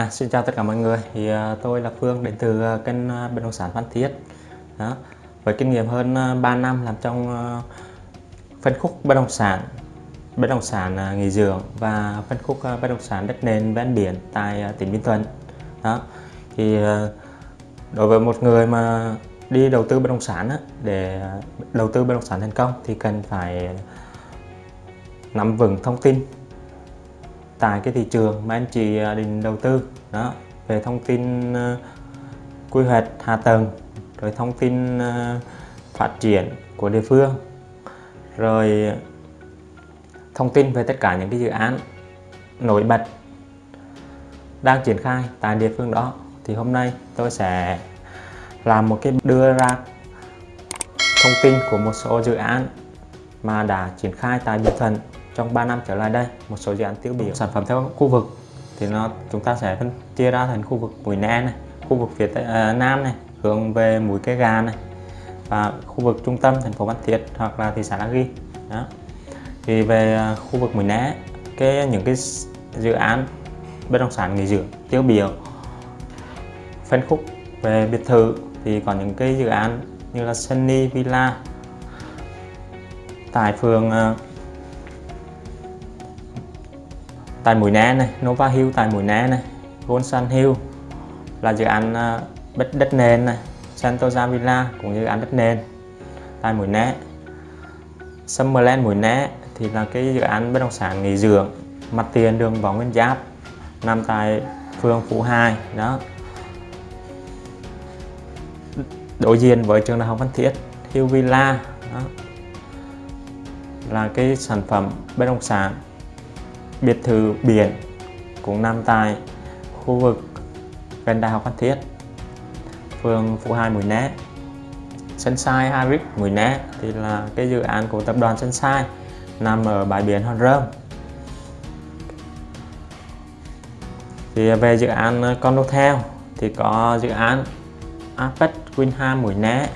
À, xin chào tất cả mọi người. Thì uh, tôi là Phương đến từ uh, kênh uh, bất động sản Phan Thiết. Đó. Với kinh nghiệm hơn uh, 3 năm làm trong uh, phân khúc bất động sản bất động sản uh, nghỉ dưỡng và phân khúc uh, bất động sản đất nền ven biển tại uh, tỉnh Bình Thuận. Đó. Thì uh, đối với một người mà đi đầu tư bất động sản á, để đầu tư bất động sản thành công thì cần phải nắm vững thông tin tại cái thị trường mà anh chị à, định đầu tư. Đó, về thông tin à, quy hoạch hạ tầng, rồi thông tin à, phát triển của địa phương, rồi thông tin về tất cả những cái dự án nổi bật đang triển khai tại địa phương đó, thì hôm nay tôi sẽ làm một cái đưa ra thông tin của một số dự án mà đã triển khai tại Bình Thuận trong 3 năm trở lại đây một số dự án tiêu biểu. Sản phẩm theo khu vực thì nó chúng ta sẽ phân chia ra thành khu vực mũi né này khu vực phía tây, uh, nam này hướng về mũi cái gà này và khu vực trung tâm thành phố Phan Thiết hoặc là thị xã La Ghi. Đó. Thì về à, khu vực mũi né cái những cái dự án bất động sản nghỉ dưỡng tiêu biểu phân khúc về biệt thự thì có những cái dự án như là Sunny Villa tại phường à, tại Mũi Né này, Nova Hill tại Mũi Né này, Golden Hill là dự án à, đất đất nền này, Santosa Villa cũng như dự án đất nền tại Mũi Né. Summerland Mũi Né thì là cái dự án bất động sản nghỉ dưỡng mặt tiền đường Võ Nguyên Giáp nằm tại phường Phú Hai đó đối diện với trường đại học Văn Thiết Hill Villa đó. là cái sản phẩm bất động sản biệt thự biển cũng nằm tại khu vực gần Đại học Phan Thiết. Phường Phú Hai Mũi Né Sunshine Harris Mũi Né thì là cái dự án của tập đoàn Sunshine nằm ở bãi biển Hòn Rơm. Thì về dự án ờ, Condotel thì có dự án Apex Winham Mũi Né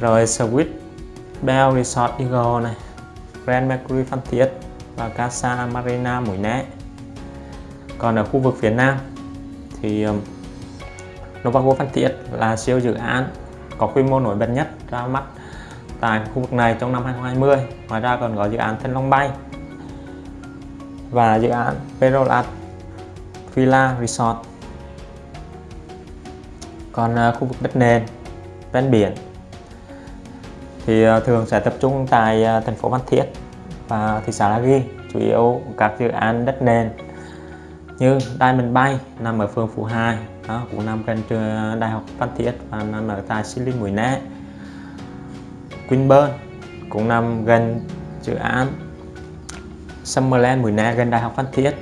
rồi Swiss Bell Resort Eagle này, Grand Mercury Phan Thiết và Casa Marina Mũi Né. Còn ở khu vực phía Nam thì um, Novago Phan Thiết là siêu dự án có quy mô nổi bật nhất ra mắt tại khu vực này trong năm 2020 ngoài ra còn có dự án Thanh Long Bay và dự án Perolat Villa Resort. Còn uh, khu vực đất nền, ven biển thì uh, thường sẽ tập trung tại uh, thành phố Phan Thiết và thị xã La Ghi, chủ yếu các dự án đất nền như Diamond Bay nằm ở phường Phú Hai đó, cũng nằm gần trường Đại học Phan Thiết và nằm ở tại Silin Mũi Né. Queenburn cũng nằm gần dự án Summerland Mũi Né gần Đại học Phan Thiết.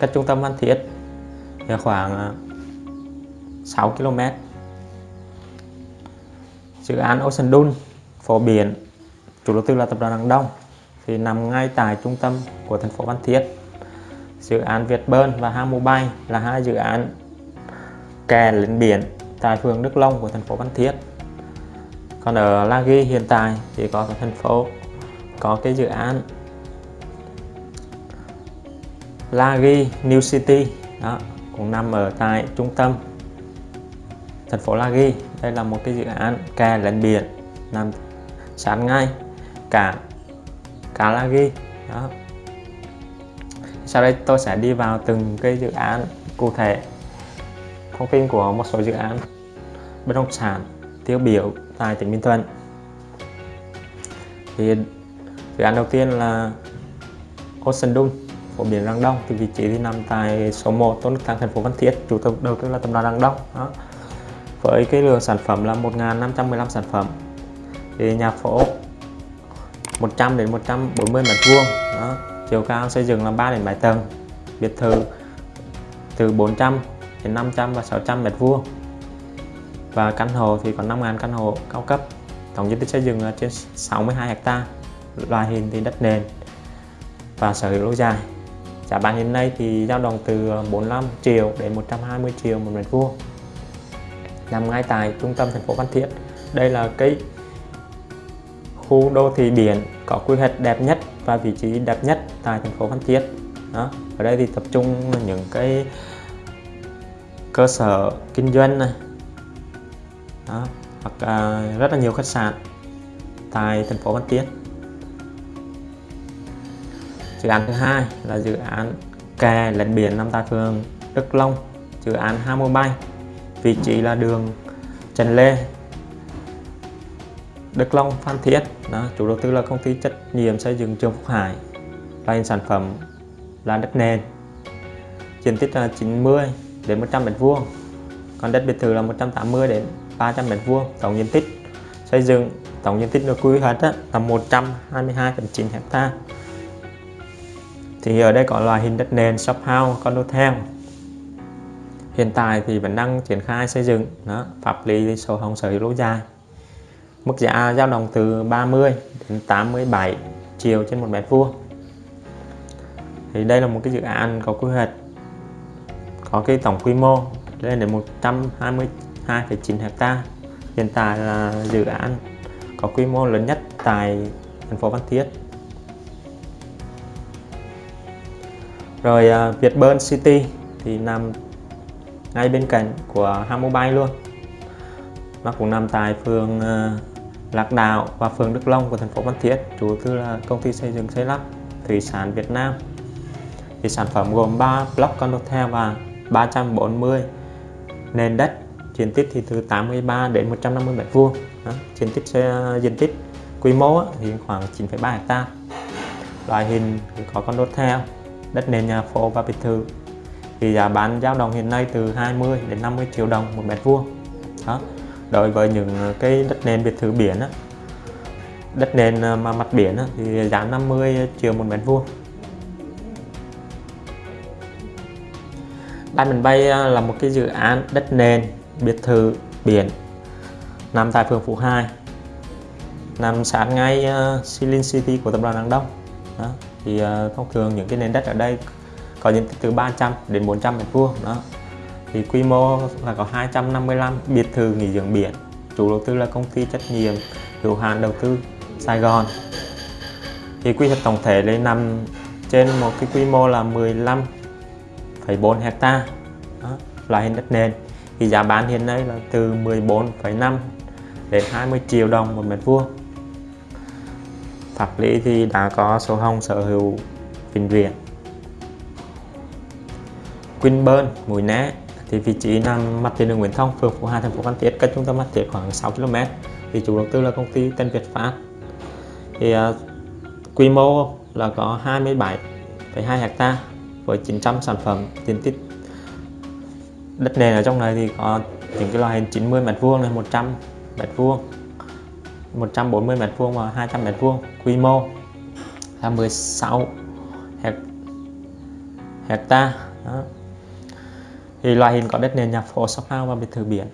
Cách trung tâm Phan Thiết khoảng à, 6 km dự án Ocean Dune phổ biển, chủ đầu tư là tập đoàn Đăng Đông thì nằm ngay tại trung tâm của thành phố Phan Thiết. Dự án Việt Bơn và Ham Mobile là hai dự án kè lên biển tại phường Đức Long của thành phố Phan Thiết. Còn ở La Ghi hiện tại thì có thành phố, có cái dự án La Ghi New City, đó, cũng nằm ở tại trung tâm thành phố La Ghi. Đây là một cái dự án kè lên biển nằm sát ngay cảng cá ghi. Đó. Sau đây tôi sẽ đi vào từng cái dự án cụ thể. Thông tin của một số dự án. Bất động sản, tiêu biểu tại tỉnh Bình Thuận. Thì dự án đầu tiên là Ocean Dung phổ biển Răng Đông, thì vị trí thì nằm tại số 1 Tôn Đức Thắng, thành phố Văn Thiết. Chủ đầu đầu tư là tập đoàn Răng Đông. Đó. Với cái lượng sản phẩm là 1.515 sản phẩm. Thì nhà phố 100 đến 140 mét vuông. Đó, chiều cao xây dựng là 3 đến 7 tầng, biệt thự từ 400 đến 500 và 600 mét vuông. Và căn hộ thì có 5.000 căn hộ cao cấp, tổng diện tích xây dựng là trên 62 hecta loại hình thì đất nền và sở hữu lâu dài. Giá bán hiện nay thì dao động từ 45 triệu đến 120 triệu một mét vuông. Nằm ngay tại trung tâm thành phố Phan Thiết. Đây là cái khu đô thị biển có quy hoạch đẹp nhất và vị trí đẹp nhất tại thành phố Phan Thiết. Đó ở đây thì tập trung những cái cơ sở kinh doanh này. Đó. hoặc à, rất là nhiều khách sạn tại thành phố Phan Thiết. Dự án thứ hai là dự án kè lấn biển nằm tại phường Đức Long dự án Hamo Bay. Vị trí là đường Trần Lê Đức Long Phan Thiết. Đó, chủ đầu tư là công ty trách nhiệm xây dựng Trường Phúc Hải loại sản phẩm là đất nền. Diện tích là 90 đến 100 mét vuông. Còn đất biệt thự là 180 đến 300 mét vuông tổng diện tích. Xây dựng tổng diện tích được quy hoạch là 122,9 hecta. Thì ở đây có loại hình đất nền shop house condotel hiện tại thì vẫn đang triển khai xây dựng đó pháp lý sổ hồng sở hữu lâu dài mức giá dao động từ 30 đến 87 triệu trên một mét vuông. Thì đây là một cái dự án có quy hoạch có cái tổng quy mô lên đến 122,9 hecta. Hiện tại là dự án có quy mô lớn nhất tại thành phố Phan Thiết. Rồi Việt Vietburn City thì nằm ngay bên cạnh của Hamobile luôn. Nó cũng nằm tại phường à, Lạc Đạo và phường Đức Long của thành phố Phan Thiết chủ tư là công ty xây dựng xây lắp thủy sản Việt Nam. Thì sản phẩm gồm 3 block condotel và 340 nền đất diện tích thì từ 83 đến 150 mét vuông. Diện tích diện tích quy mô thì khoảng 9,3 hecta. Loại hình thì có condotel đất nền nhà phố và biệt thự. Thì giá bán dao động hiện nay từ 20 đến 50 triệu đồng một mét vuông. Đó đối với những ờ, cái đất nền biệt thự biển á, đất nền ờ, mà mặt biển á, thì giá 50 triệu một mét vuông Diamond Bay ờ, là một cái dự án đất nền biệt thự biển nằm tại phường Phú Hai nằm sát ngay uh, Silin City của tập đoàn Đăng Đông đó. thì uh, thông thường những cái nền đất ở đây có diện tích từ 300 đến 400 mét vuông đó thì quy mô là có 255 biệt thự nghỉ dưỡng biển. Chủ đầu tư là công ty trách nhiệm hữu hạn đầu tư Sài Gòn. Thì quy hoạch tổng thể lên nằm trên một cái quy mô là 15,4 hecta. Loại hình đất nền. Thì giá bán hiện nay là từ 14,5 đến 20 triệu đồng một mét vuông. Pháp lý thì đã có sổ hồng sở hữu vĩnh viễn. Quinburn, Mũi Né thì vị trí nằm mặt tiền đường Nguyễn Thông, phường Phú Hà, thành phố Phan Thiết, cách trung tâm Phan Thiết khoảng 6 km. Thì chủ đầu tư là công ty Tân Việt Phát. Thì uh, quy mô là có 27,2 hecta với 900 sản phẩm diện tích đất nền ở trong này thì có những cái loại hình 90 mét vuông này 100 mét vuông 140 mét vuông và 200 mét vuông quy mô là 16 hecta đó thì loại hình có đất nền nhà phố shop house và biệt thự biển.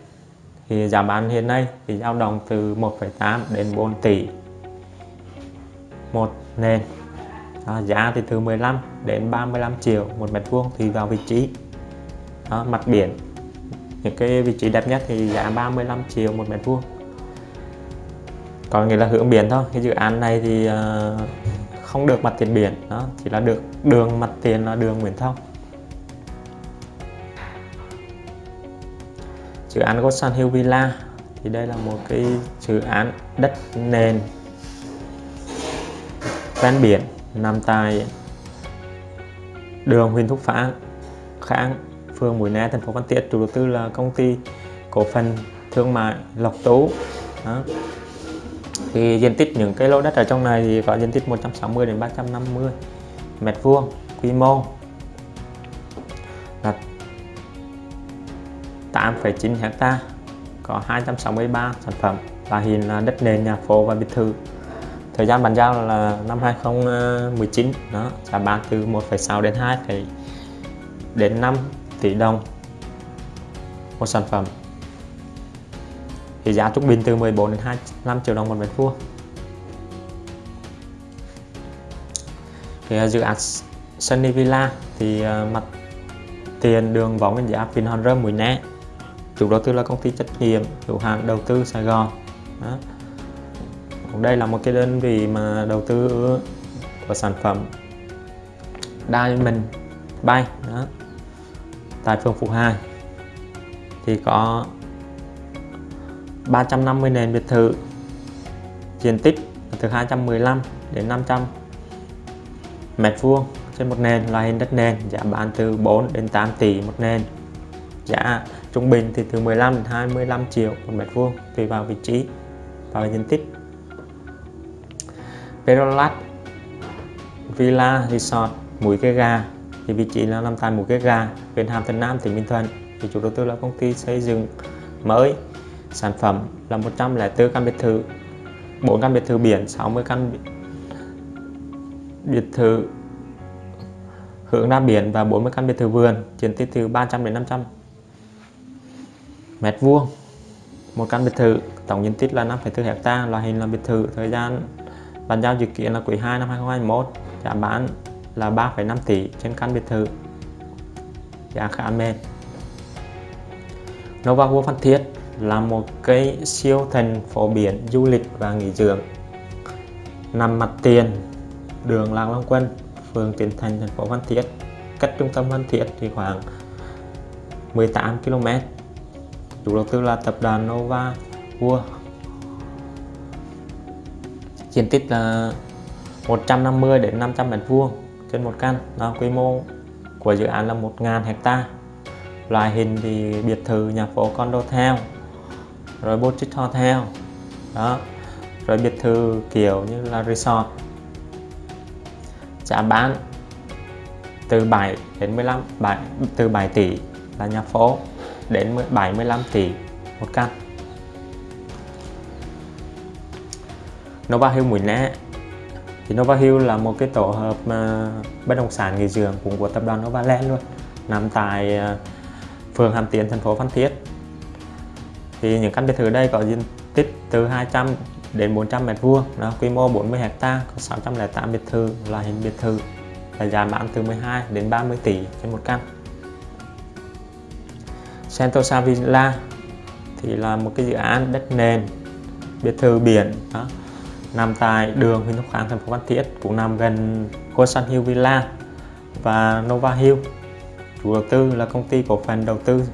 Thì giá bán hiện nay thì dao động từ 1,8 đến 4 tỷ. Một nền đó, giá thì từ 15 đến 35 triệu một mét vuông tùy vào vị trí. Đó, mặt biển. Những cái vị trí đẹp nhất thì giá 35 triệu một mét vuông. Còn nghĩa là hướng biển thôi. Cái dự án này thì uh, không được mặt tiền biển. Đó chỉ là được đường mặt tiền là đường Nguyễn Thông. Dự án Gosan Hill Villa. Thì đây là một cái dự án đất nền. Ven biển, nằm tại đường Huỳnh Thúc Phá, Kháng, phường Mũi Né, thành phố Phan Thiết. Chủ đầu tư là công ty cổ phần thương mại Lộc Tú. Đó. thì diện tích những cái lô đất ở trong này thì có diện tích 160 đến 350 mét vuông quy mô. 8,9 hecta có 263 sản phẩm và hiện là đất nền nhà phố và biệt thự. Thời gian bàn giao là năm 2019 đó giá bán từ 1,6 đến 2, đến 5 tỷ đồng một sản phẩm. Thì giá trung bình từ 14 đến 25 triệu đồng một mét vuông. Thì ờ, dự án Sunny Villa thì ờ, mặt tiền đường Võ Nguyên Giáp Vinhome Mũi Né chủ đầu tư là công ty trách nhiệm hữu hạn đầu tư Sài Gòn. Đó. đây là một cái đơn vị mà đầu tư của sản phẩm Diamond Bay. Đó. Tại phường Phú Hải thì có 350 nền biệt thự, diện tích từ 215 đến 500 mét vuông trên một nền, loại hình đất nền, giá bán từ 4 đến 8 tỷ một nền. Giá trung bình thì từ 15 đến 25 triệu một mét vuông tùy vào vị trí và diện tích. Perolat, Villa Resort, Mũi Cái Gà thì vị trí là nằm tại Mũi Cái Gà huyện Hàm Thuận Nam, tỉnh Bình Thuận. Thì chủ đầu tư là công ty xây dựng mới, sản phẩm là 104 căn biệt thự 4 căn biệt thự biển 60 căn biệt thự hướng ra biển và 40 căn biệt thự vườn, diện tích từ 300 đến 500 mét vuông. Một căn biệt thự tổng diện tích là 5,4 hecta loại hình là biệt thự thời gian bàn giao dự kiến là quý 2 năm 2021 giá bán là 3,5 tỷ trên căn biệt thự. Giá khá mềm. Nova World Phan Thiết là một cái siêu thành phố biển du lịch và nghỉ dưỡng. Nằm mặt tiền đường Lạc Long Quân phường Tiến Thành thành phố Phan Thiết. Cách trung tâm Phan Thiết thì khoảng 18 km chủ đầu tư là tập đoàn Nova World. Diện tích là 150 đến 500 mét vuông trên một căn. Đó, quy mô của dự án là 1.000 hecta. Loại hình thì biệt thự nhà phố condo theo rồi boutique hotel đó rồi biệt thự kiểu như là resort. Giá bán từ 7 đến 15 7, từ 7 tỷ là nhà phố đến 75 tỷ một căn. Nova Hill Mũi Né. Thì Nova Hill là một cái tổ hợp uh, bất động sản nghỉ dưỡng cũng của tập đoàn Novaland luôn nằm tại à, phường Hàm Tiến thành phố Phan Thiết. Thì những căn biệt thự đây có diện tích từ 200 đến 400 mét vuông đó quy mô 40 hecta có 608 biệt thự loại hình biệt thự là giá bán từ 12 đến 30 tỷ trên một căn. Sentosa Villa thì là một cái dự án đất nền, biệt thự biển, đó. Nằm tại đường Huỳnh Thúc Kháng, thành phố Phan Thiết, cũng nằm gần Sun Hill Villa và Nova Hill. Chủ đầu tư là công ty cổ phần đầu tư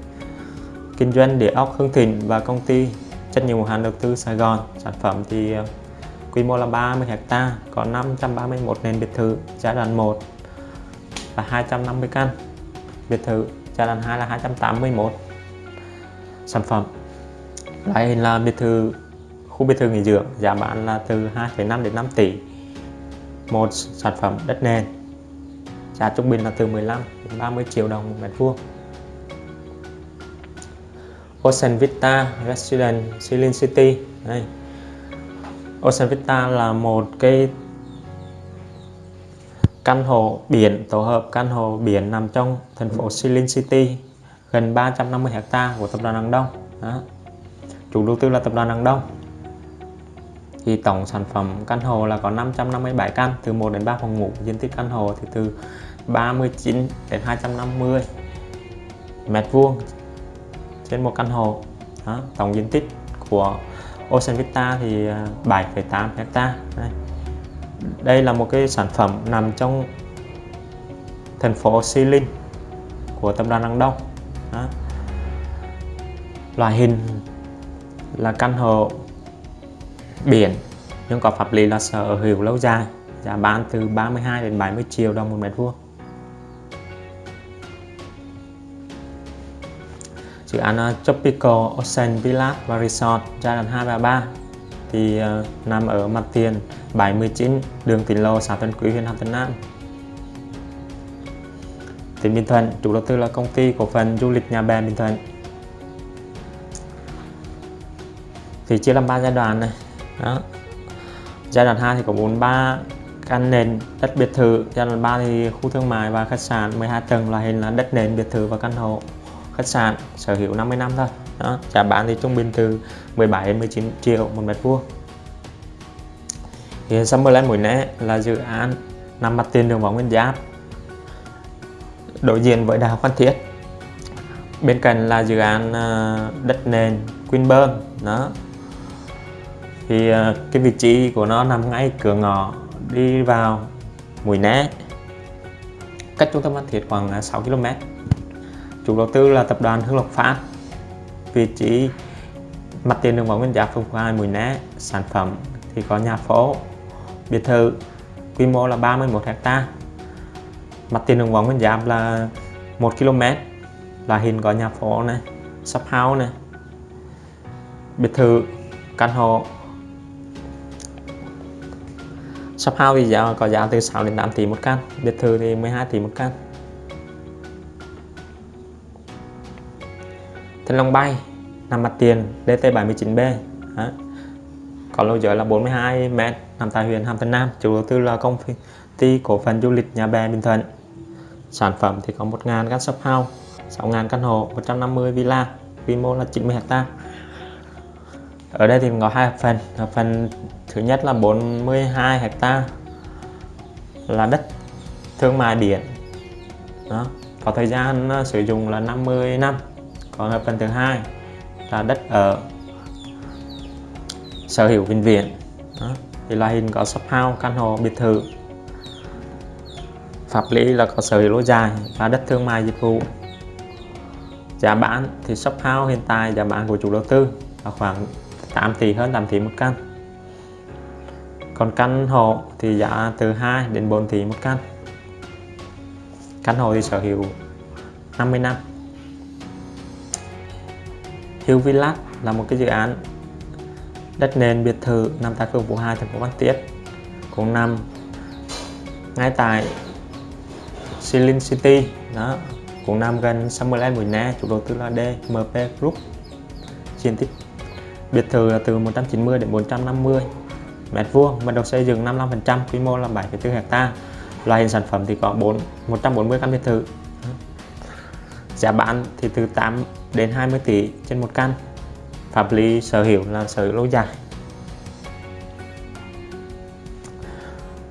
kinh doanh địa ốc Hưng Thịnh và công ty trách nhiệm hữu hạn đầu tư Sài Gòn. Sản phẩm thì ờ, quy mô là 30 hecta, có 531 nền biệt thự, giai đoạn 1 là 250 căn. Biệt thự giai đoạn 2 là 281 sản phẩm. Loại hình là biệt thự khu biệt thự nghỉ dưỡng giá bán là từ 2,5 đến 5 tỷ. Một sản phẩm đất nền giá trung bình là từ 15 đến 30 triệu đồng một mét vuông. Ocean Vista Residence Celine City. Đây. Ocean Vista là một cái căn hộ biển tổ hợp căn hộ biển nằm trong thành phố Celine City gần 350 hecta của tập đoàn Đăng Đông. Đó. chủ đầu tư là tập đoàn Đăng Đông. Thì tổng sản phẩm căn hộ là có 557 căn từ 1 đến 3 phòng ngủ. Diện tích căn hộ thì từ 39 đến 250 mét vuông trên một căn hộ. Đó, tổng diện tích của Ocean Vista thì 7,8 à, hecta. Đây. đây là một cái sản phẩm nằm trong thành phố Xi Linh của tập đoàn Đăng Đông. Đó. loại hình là căn hộ biển nhưng có pháp lý là sở hữu lâu dài giá bán từ 32 đến 70 triệu đồng một mét vuông dự án ờ, Tropical Ocean Villa và Resort giai đoạn 2 và 3 thì uh, nằm ở mặt tiền 79 đường Tỉnh Lô xã Tân Quý huyện Hàm Tân Nam tỉnh Bình Thuận, chủ đầu tư là công ty cổ phần du lịch nhà bè Bình Thuận. Thì chia làm 3 giai đoạn này. Đó. Giai đoạn 2 thì có 43 căn nền đất biệt thự. Giai đoạn 3 thì khu thương mại và khách sạn 12 tầng loại hình là đất nền, biệt thự và căn hộ, khách sạn, sở hữu 50 năm thôi. Đó. Giá bán thì trung bình từ 17 đến 19 triệu một mét vuông. Thì Summerland Mũi Né là dự án nằm mặt tiền đường Võ Nguyên Giáp đối diện với Đại học Phan Thiết. Bên cạnh là dự án à, đất nền Queenburn, đó. Thì à, cái vị trí của nó nằm ngay cửa ngõ đi vào Mũi Né. Cách trung tâm Phan Thiết khoảng à, 6 km chủ đầu tư là tập đoàn Hương Lộc Phát. Vị trí mặt tiền đường Võ Nguyên Giáp phường Phú Hai Mũi Né. Sản phẩm thì có nhà phố. Biệt thự quy mô là 31 hectare mặt tiền đường vòng Nguyên Giáp là 1 km, là hình có nhà phố này, shop house này, biệt thự, căn hộ. Shop house thì giá có giá từ 6 đến 8 tỷ một căn, biệt thự thì 12 tỷ một căn. Thanh Long Bay nằm mặt tiền DT79B Đó. có lô giới là 42 m nằm tại huyện Hàm Tân Nam, chủ đầu tư là công ty cổ phần du lịch Nhà Bè Bình Thuận sản phẩm thì có 1.000 căn shop house 6.000 căn hộ 150 villa, quy mô là 90 hectare. ở đây thì có hai hợp phần hợp phần thứ nhất là 42 hectare là đất thương mại biển đó, có thời gian ờ, sử dụng là 50 năm còn hợp phần thứ hai là đất ở sở hữu vĩnh viễn đó. thì loại hình có shop house, căn hộ biệt thự pháp lý là có sở hữu lâu dài và đất thương mại dịch vụ. Giá bán thì shop house hiện tại, giá bán của chủ đầu tư là khoảng 8 tỷ hơn 8 tỷ một căn. Còn căn hộ thì giá từ 2 đến 4 tỷ một căn. Căn hộ thì sở hữu 50 năm. Hill Villa là một cái dự án đất nền biệt thự nằm tại phường Phú Hai, thành phố Phan Thiết. Cũng nằm ngay tại Silin City. Đó quận Nam gần Summerland Mũi Na chủ đầu tư là DMP Group. Diện tích biệt thự là từ 190 đến 450 mét vuông mật độ xây dựng 55% quy mô là 7,4 hecta. Loại hình sản phẩm thì có 4 140 căn biệt thự. Giá bán thì từ 8 đến 20 tỷ trên một căn. Pháp lý sở hữu là sở hữu lâu dài.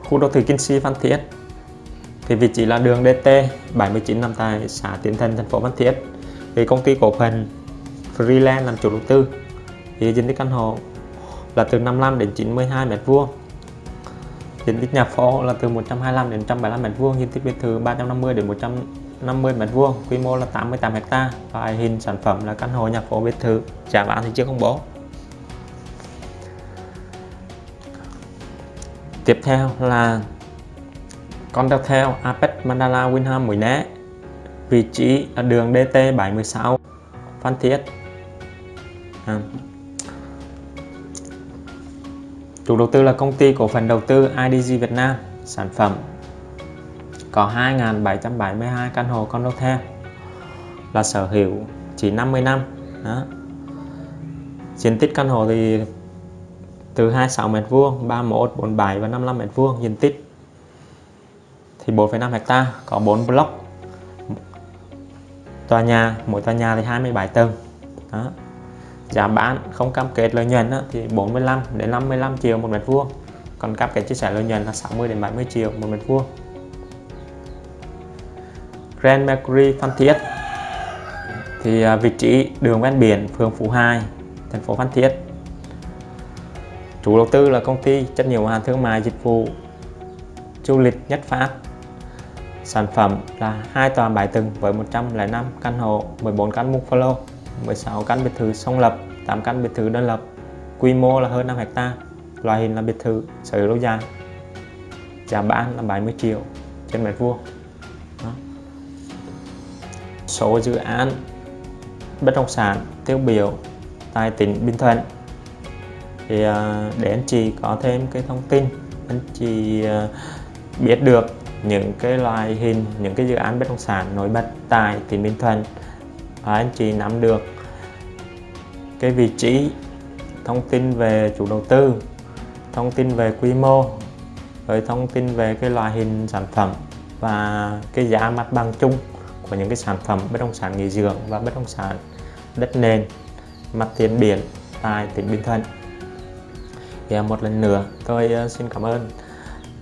Khu đô thị Kinh Si Phan Thiết thì vị trí là đường DT 79 nằm tại xã Tiến Thần, thành phố Phan Thiết. Thì công ty cổ phần Freeland làm chủ đầu tư. Thì diện tích căn hộ là từ 55 đến 92 mét vuông. Diện tích nhà phố là từ 125 đến 175 mét vuông. Diện tích biệt thự 350 đến 150 mét vuông. Quy mô là 88 hecta. Loại hình sản phẩm là căn hộ nhà phố biệt thự. Giá bán thì chưa công bố. Tiếp theo là con đeo theo Apex Mandala Winham Mũi Né vị trí ở đường DT76 Phan Thiết à, Chủ đầu tư là công ty cổ phần đầu tư IDG Việt Nam, sản phẩm có 2.772 căn hộ con đeo theo là sở hữu chỉ 50 năm. Đó. Diện tích căn hộ thì từ 26 m vuông, 31, 47 và 55 m vuông diện tích thì 4,5 hecta có 4 block. Tòa nhà, mỗi tòa nhà thì 27 tầng. Đó. Giá bán không cam kết lợi nhuận đó, thì 45 đến 55 triệu một mét vuông. Còn cam kết chia sẻ lợi nhuận là 60 đến 70 triệu một mét vuông. Grand Mercury Phan Thiết. Thì à, vị trí đường ven biển phường Phú Hai thành phố Phan Thiết. Chủ đầu tư là công ty trách nhiệm hữu hạn thương mại dịch vụ du lịch Nhất Phát sản phẩm là hai tòa 7 tầng với 105 căn hộ 14 căn bungalow 16 căn biệt thự song lập 8 căn biệt thự đơn lập. Quy mô là hơn 5 hecta, loại hình là biệt thự sở hữu lâu dài. Giá bán là 70 triệu trên mét vuông. Số dự án bất động sản, tiêu biểu tại tỉnh Bình Thuận. Thì à, để anh chị có thêm cái thông tin, anh chị à, biết được những cái loại hình, những cái dự án bất động sản nổi bật tại tỉnh Bình Thuận. Và anh chị nắm được cái vị trí thông tin về chủ đầu tư, thông tin về quy mô, rồi thông tin về cái loại hình sản phẩm và cái giá mặt bằng chung của những cái sản phẩm bất động sản nghỉ dưỡng và bất động sản đất nền, mặt tiền biển tại tỉnh Bình Thuận. Thì à, một lần nữa tôi à, xin cảm ơn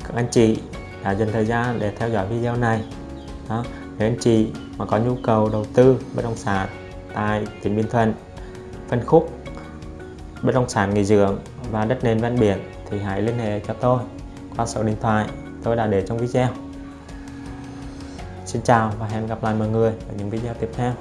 các anh chị đã dành thời gian để theo dõi video này. Đó. Nếu anh chị mà có nhu cầu đầu tư bất động sản tại tỉnh Bình Thuận phân khúc, bất động sản nghỉ dưỡng và đất nền ven biển thì hãy liên hệ cho tôi qua số điện thoại tôi đã để trong video. Xin chào và hẹn gặp lại mọi người ở những video tiếp theo.